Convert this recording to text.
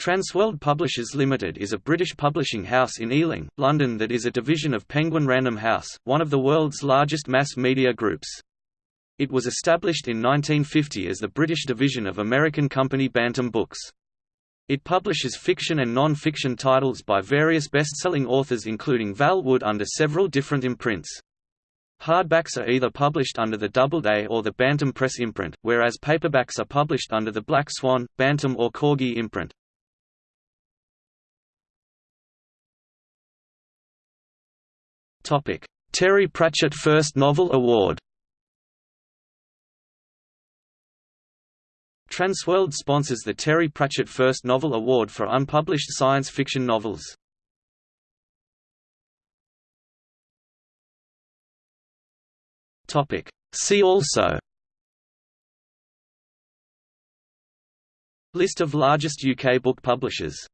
Transworld Publishers Limited is a British publishing house in Ealing, London that is a division of Penguin Random House, one of the world's largest mass media groups. It was established in 1950 as the British division of American company Bantam Books. It publishes fiction and non-fiction titles by various best-selling authors including Val Wood under several different imprints. Hardbacks are either published under the Doubleday or the Bantam Press imprint, whereas paperbacks are published under the Black Swan, Bantam or Corgi imprint. Terry Pratchett First Novel Award. Transworld sponsors the Terry Pratchett First Novel Award for unpublished science fiction novels. See also. List of largest UK book publishers